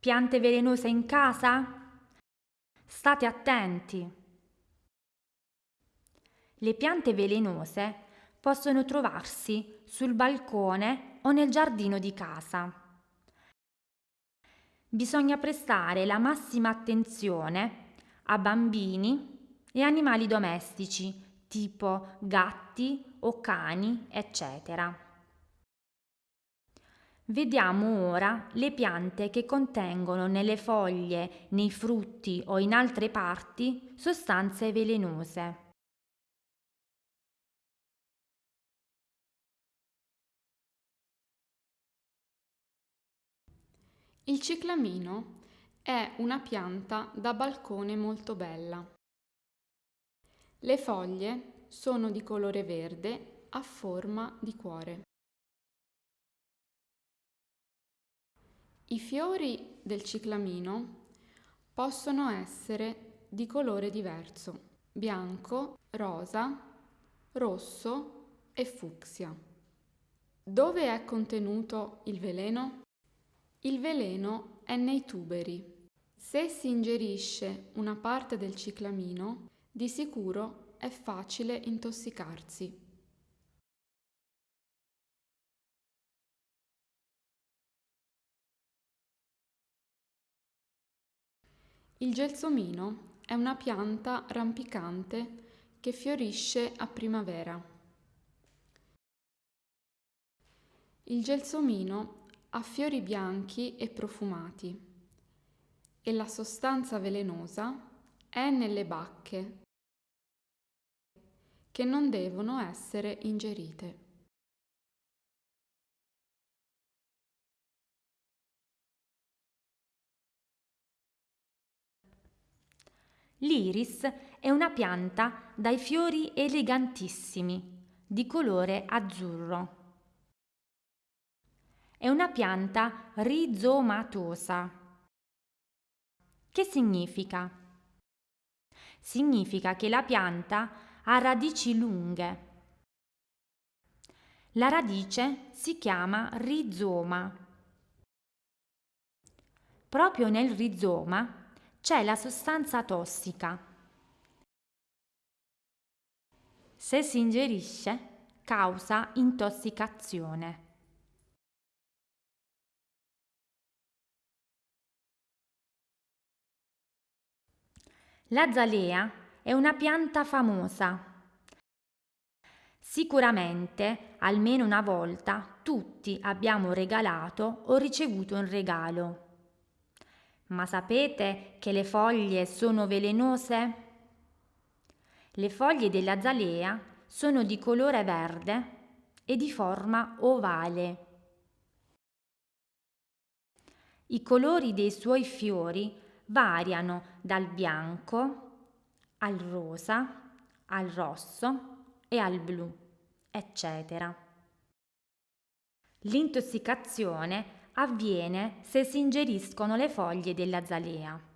Piante velenose in casa? State attenti! Le piante velenose possono trovarsi sul balcone o nel giardino di casa. Bisogna prestare la massima attenzione a bambini e animali domestici tipo gatti o cani, eccetera. Vediamo ora le piante che contengono nelle foglie, nei frutti o in altre parti sostanze velenose. Il ciclamino è una pianta da balcone molto bella. Le foglie sono di colore verde a forma di cuore. I fiori del ciclamino possono essere di colore diverso, bianco, rosa, rosso e fucsia. Dove è contenuto il veleno? Il veleno è nei tuberi. Se si ingerisce una parte del ciclamino, di sicuro è facile intossicarsi. Il gelsomino è una pianta rampicante che fiorisce a primavera. Il gelsomino ha fiori bianchi e profumati e la sostanza velenosa è nelle bacche che non devono essere ingerite. L'iris è una pianta dai fiori elegantissimi, di colore azzurro. È una pianta rizomatosa. Che significa? Significa che la pianta ha radici lunghe. La radice si chiama rizoma. Proprio nel rizoma c'è la sostanza tossica. Se si ingerisce causa intossicazione. La zalea è una pianta famosa. Sicuramente, almeno una volta, tutti abbiamo regalato o ricevuto un regalo. Ma sapete che le foglie sono velenose? Le foglie della zalea sono di colore verde e di forma ovale. I colori dei suoi fiori variano dal bianco al rosa, al rosso e al blu, eccetera. L'intossicazione avviene se si ingeriscono le foglie della zalea.